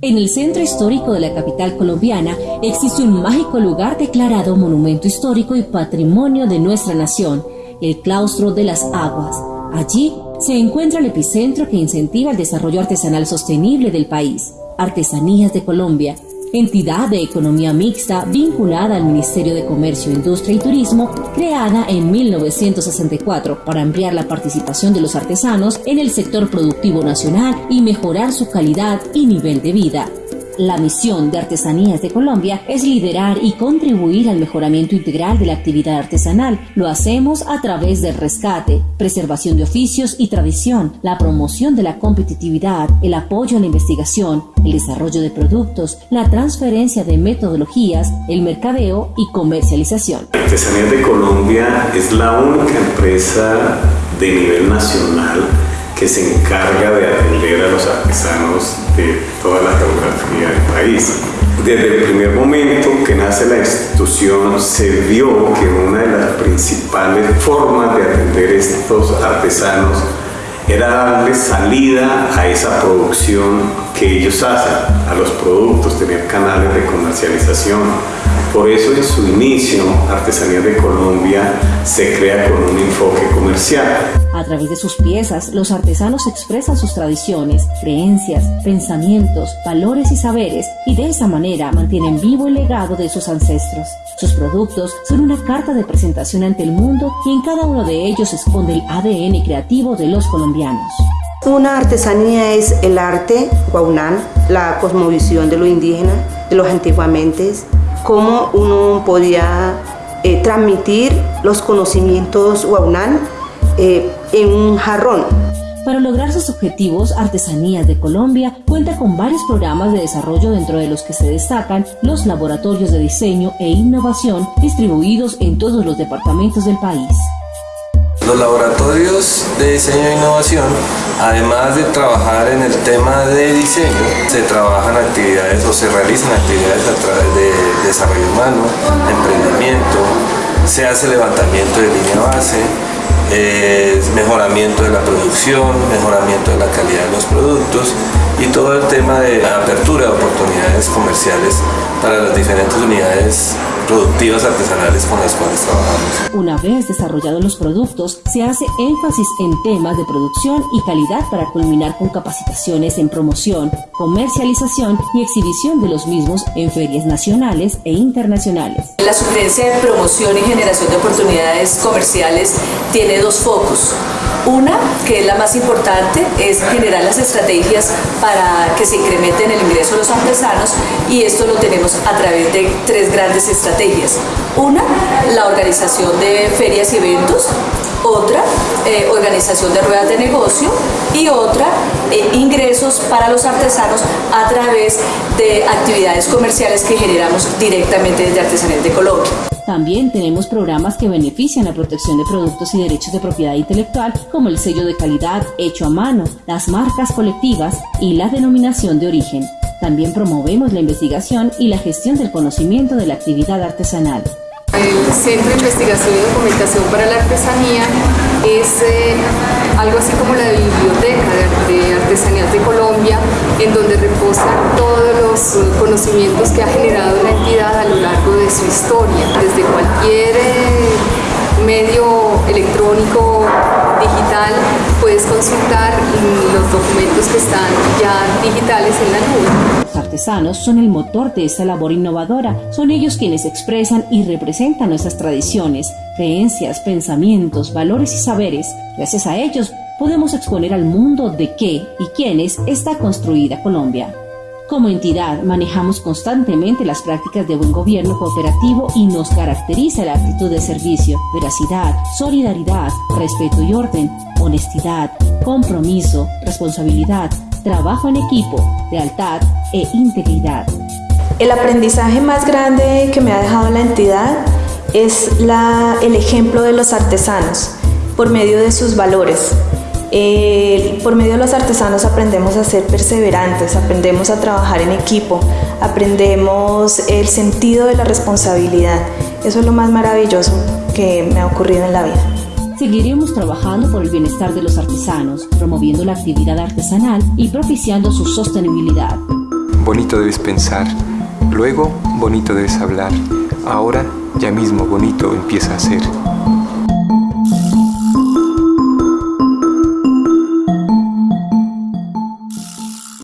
En el centro histórico de la capital colombiana existe un mágico lugar declarado Monumento Histórico y Patrimonio de nuestra nación, el Claustro de las Aguas. Allí se encuentra el epicentro que incentiva el desarrollo artesanal sostenible del país, Artesanías de Colombia, entidad de economía mixta vinculada al Ministerio de Comercio, Industria y Turismo, creada en 1964 para ampliar la participación de los artesanos en el sector productivo nacional y mejorar su calidad y nivel de vida. La misión de Artesanías de Colombia es liderar y contribuir al mejoramiento integral de la actividad artesanal. Lo hacemos a través del rescate, preservación de oficios y tradición, la promoción de la competitividad, el apoyo a la investigación, el desarrollo de productos, la transferencia de metodologías, el mercadeo y comercialización. Artesanías de Colombia es la única empresa de nivel nacional que se encarga de atender a los artesanos de toda la geografía del país. Desde el primer momento que nace la institución se vio que una de las principales formas de atender estos artesanos era darle salida a esa producción que ellos hacen, a los productos, tener canales de comercialización. Por eso en su inicio, Artesanía de Colombia se crea con un enfoque comercial. A través de sus piezas, los artesanos expresan sus tradiciones, creencias, pensamientos, valores y saberes y de esa manera mantienen vivo el legado de sus ancestros. Sus productos son una carta de presentación ante el mundo y en cada uno de ellos se esconde el ADN creativo de los colombianos. Una artesanía es el arte guaunán, la cosmovisión de lo indígena, de los antiguamente, cómo uno podía eh, transmitir los conocimientos guaunán eh, en un jarrón. Para lograr sus objetivos, Artesanías de Colombia cuenta con varios programas de desarrollo dentro de los que se destacan los laboratorios de diseño e innovación distribuidos en todos los departamentos del país. Los laboratorios de diseño e innovación, además de trabajar en el tema de diseño, se trabajan actividades o se realizan actividades a través de desarrollo humano, emprendimiento, se hace levantamiento de línea base, mejoramiento de la producción, mejoramiento de la calidad de los productos y todo el tema de apertura de oportunidades comerciales para las diferentes unidades productivas artesanales con las cuales trabajamos. Una vez desarrollados los productos, se hace énfasis en temas de producción y calidad para culminar con capacitaciones en promoción, comercialización y exhibición de los mismos en ferias nacionales e internacionales. La sugerencia de promoción y generación de oportunidades comerciales tiene dos focos. Una, que es la más importante, es generar las estrategias para que se incrementen el ingreso de los artesanos y esto lo tenemos a través de tres grandes estrategias. Una, la organización de ferias y eventos, otra, eh, organización de ruedas de negocio y otra, eh, ingresos para los artesanos a través de actividades comerciales que generamos directamente desde Artesanías de Colombia. También tenemos programas que benefician la protección de productos y derechos de propiedad intelectual, como el sello de calidad hecho a mano, las marcas colectivas y la denominación de origen. También promovemos la investigación y la gestión del conocimiento de la actividad artesanal. El Centro de Investigación y Documentación para la Artesanía es eh, algo así como la biblioteca de, artesanías de Colombia, en donde reposan todos los conocimientos que ha generado la entidad a lo largo su historia, desde cualquier eh, medio electrónico digital puedes consultar los documentos que están ya digitales en la nube. Los artesanos son el motor de esta labor innovadora, son ellos quienes expresan y representan nuestras tradiciones, creencias, pensamientos, valores y saberes. Gracias a ellos podemos exponer al mundo de qué y quiénes está construida Colombia. Como entidad manejamos constantemente las prácticas de buen gobierno cooperativo y nos caracteriza la actitud de servicio, veracidad, solidaridad, respeto y orden, honestidad, compromiso, responsabilidad, trabajo en equipo, lealtad e integridad. El aprendizaje más grande que me ha dejado la entidad es el ejemplo de los artesanos por medio de sus valores, por medio de los artesanos aprendemos a ser perseverantes, aprendemos a trabajar en equipo, aprendemos el sentido de la responsabilidad. Eso es lo más maravilloso que me ha ocurrido en la vida. Seguiremos trabajando por el bienestar de los artesanos, promoviendo la actividad artesanal y propiciando su sostenibilidad. bonito debes pensar, luego bonito debes hablar, ahora ya mismo bonito empieza a ser.